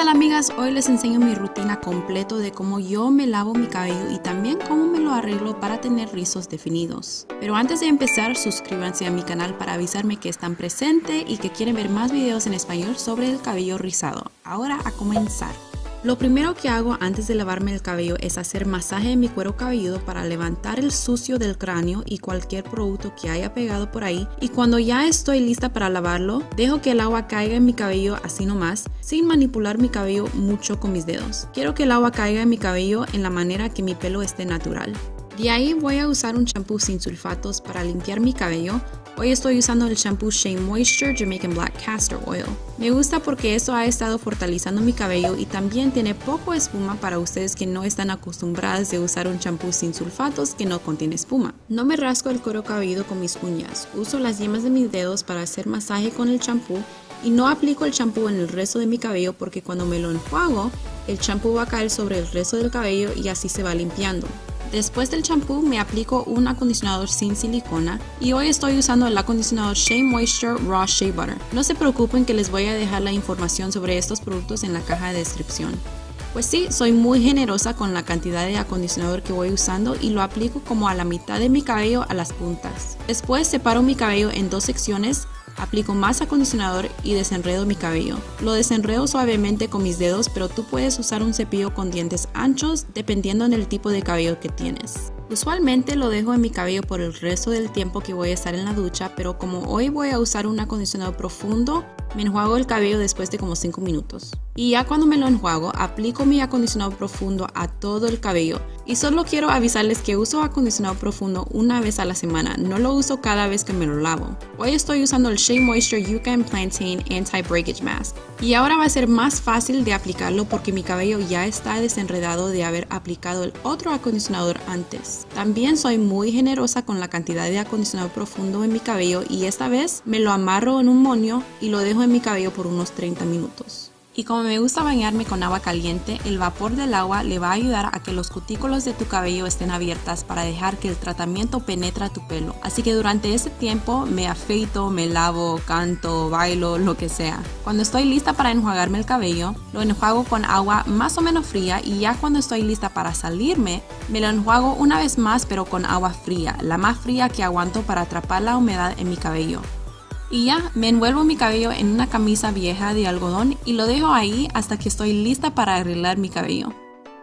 tal amigas? Hoy les enseño mi rutina completo de cómo yo me lavo mi cabello y también cómo me lo arreglo para tener rizos definidos. Pero antes de empezar, suscríbanse a mi canal para avisarme que están presentes y que quieren ver más videos en español sobre el cabello rizado. Ahora a comenzar. Lo primero que hago antes de lavarme el cabello es hacer masaje en mi cuero cabelludo para levantar el sucio del cráneo y cualquier producto que haya pegado por ahí y cuando ya estoy lista para lavarlo, dejo que el agua caiga en mi cabello así nomás, sin manipular mi cabello mucho con mis dedos. Quiero que el agua caiga en mi cabello en la manera que mi pelo esté natural. De ahí voy a usar un champú sin sulfatos para limpiar mi cabello Hoy estoy usando el shampoo Shea Moisture Jamaican Black Castor Oil. Me gusta porque esto ha estado fortalecendo mi cabello y también tiene poco espuma para ustedes que no están acostumbradas de usar un champú sin sulfatos que no contiene espuma. No me rasco el cuero cabelludo con mis uñas. Uso las yemas de mis dedos para hacer masaje con el champú y no aplico el champú en el resto de mi cabello porque cuando me lo enjuago, el champú va a caer sobre el resto del cabello y así se va limpiando. Después del champú me aplico un acondicionador sin silicona y hoy estoy usando el acondicionador Shea Moisture Raw Shea Butter. No se preocupen que les voy a dejar la información sobre estos productos en la caja de descripción. Pues sí, soy muy generosa con la cantidad de acondicionador que voy usando y lo aplico como a la mitad de mi cabello a las puntas. Después separo mi cabello en dos secciones Aplico más acondicionador y desenredo mi cabello. Lo desenredo suavemente con mis dedos, pero tú puedes usar un cepillo con dientes anchos dependiendo del tipo de cabello que tienes. Usualmente lo dejo en mi cabello por el resto del tiempo que voy a estar en la ducha, pero como hoy voy a usar un acondicionador profundo, me enjuago el cabello después de como 5 minutos. Y ya cuando me lo enjuago, aplico mi acondicionador profundo a todo el cabello. Y solo quiero avisarles que uso acondicionador profundo una vez a la semana, no lo uso cada vez que me lo lavo. Hoy estoy usando el Shea Moisture Yucca and Plantain Anti-Breakage Mask. Y ahora va a ser más fácil de aplicarlo porque mi cabello ya está desenredado de haber aplicado el otro acondicionador antes. También soy muy generosa con la cantidad de acondicionador profundo en mi cabello y esta vez me lo amarro en un moño y lo dejo en mi cabello por unos 30 minutos. Y como me gusta bañarme con agua caliente, el vapor del agua le va a ayudar a que los cutículos de tu cabello estén abiertas para dejar que el tratamiento penetre tu pelo. Así que durante ese tiempo me afeito, me lavo, canto, bailo, lo que sea. Cuando estoy lista para enjuagarme el cabello, lo enjuago con agua más o menos fría y ya cuando estoy lista para salirme, me lo enjuago una vez más pero con agua fría, la más fría que aguanto para atrapar la humedad en mi cabello. Y ya, me envuelvo mi cabello en una camisa vieja de algodón y lo dejo ahí hasta que estoy lista para arreglar mi cabello.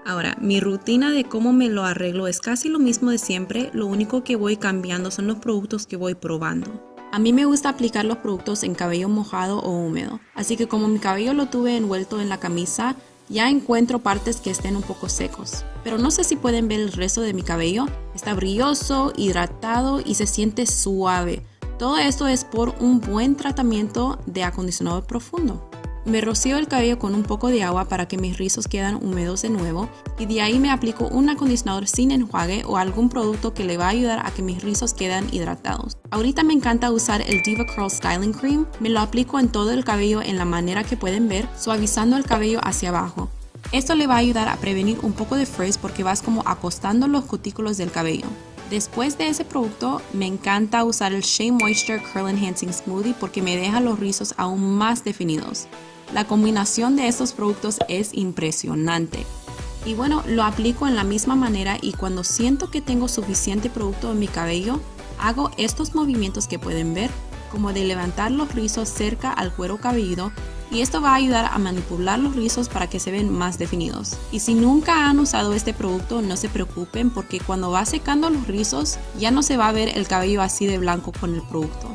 Ahora, mi rutina de cómo me lo arreglo es casi lo mismo de siempre, lo único que voy cambiando son los productos que voy probando. A mí me gusta aplicar los productos en cabello mojado o húmedo, así que como mi cabello lo tuve envuelto en la camisa, ya encuentro partes que estén un poco secos. Pero no sé si pueden ver el resto de mi cabello, está brilloso, hidratado y se siente suave. Todo esto es por un buen tratamiento de acondicionador profundo. Me rocío el cabello con un poco de agua para que mis rizos queden húmedos de nuevo y de ahí me aplico un acondicionador sin enjuague o algún producto que le va a ayudar a que mis rizos queden hidratados. Ahorita me encanta usar el Diva Curl Styling Cream, me lo aplico en todo el cabello en la manera que pueden ver, suavizando el cabello hacia abajo. Esto le va a ayudar a prevenir un poco de frizz porque vas como acostando los cutículos del cabello. Después de ese producto, me encanta usar el Shea Moisture Curl Enhancing Smoothie porque me deja los rizos aún más definidos. La combinación de estos productos es impresionante. Y bueno, lo aplico en la misma manera y cuando siento que tengo suficiente producto en mi cabello, hago estos movimientos que pueden ver, como de levantar los rizos cerca al cuero cabelludo y esto va a ayudar a manipular los rizos para que se ven más definidos. Y si nunca han usado este producto no se preocupen porque cuando va secando los rizos ya no se va a ver el cabello así de blanco con el producto.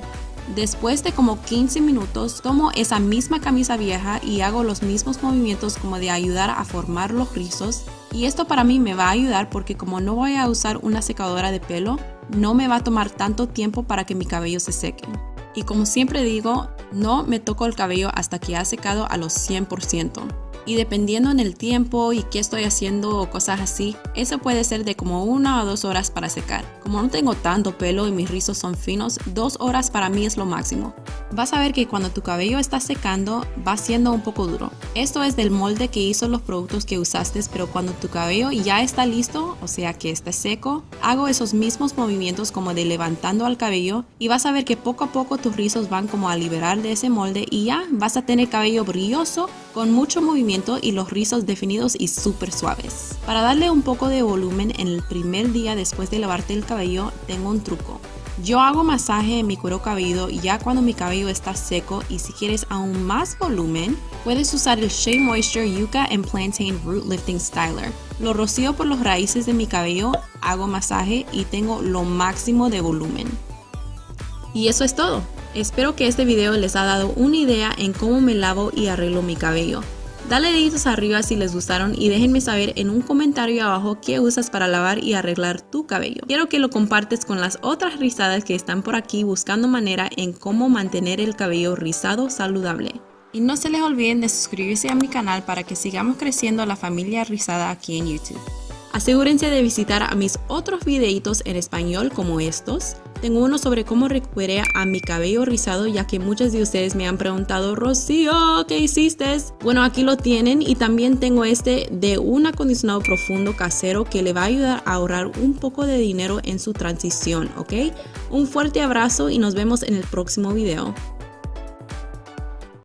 Después de como 15 minutos tomo esa misma camisa vieja y hago los mismos movimientos como de ayudar a formar los rizos y esto para mí me va a ayudar porque como no voy a usar una secadora de pelo no me va a tomar tanto tiempo para que mi cabello se seque. Y como siempre digo, no me toco el cabello hasta que ha secado a los 100%. Y dependiendo en el tiempo y qué estoy haciendo o cosas así, eso puede ser de como una o dos horas para secar. Como no tengo tanto pelo y mis rizos son finos, dos horas para mí es lo máximo. Vas a ver que cuando tu cabello está secando va siendo un poco duro. Esto es del molde que hizo los productos que usaste, pero cuando tu cabello ya está listo, o sea que está seco, hago esos mismos movimientos como de levantando al cabello y vas a ver que poco a poco tus rizos van como a liberar de ese molde y ya vas a tener cabello brilloso con mucho movimiento y los rizos definidos y súper suaves. Para darle un poco de volumen en el primer día después de lavarte el cabello, tengo un truco. Yo hago masaje en mi cuero cabelludo ya cuando mi cabello está seco y si quieres aún más volumen, puedes usar el Shea Moisture Yucca and Plantain Root Lifting Styler. Lo rocío por las raíces de mi cabello, hago masaje y tengo lo máximo de volumen. Y eso es todo. Espero que este video les ha dado una idea en cómo me lavo y arreglo mi cabello. Dale deditos arriba si les gustaron y déjenme saber en un comentario abajo qué usas para lavar y arreglar tu cabello. Quiero que lo compartes con las otras rizadas que están por aquí buscando manera en cómo mantener el cabello rizado saludable. Y no se les olviden de suscribirse a mi canal para que sigamos creciendo la familia rizada aquí en YouTube. Asegúrense de visitar a mis otros videitos en español como estos. Tengo uno sobre cómo recuperé a mi cabello rizado ya que muchos de ustedes me han preguntado Rocío, ¿qué hiciste? Bueno, aquí lo tienen y también tengo este de un acondicionado profundo casero que le va a ayudar a ahorrar un poco de dinero en su transición, ¿ok? Un fuerte abrazo y nos vemos en el próximo video.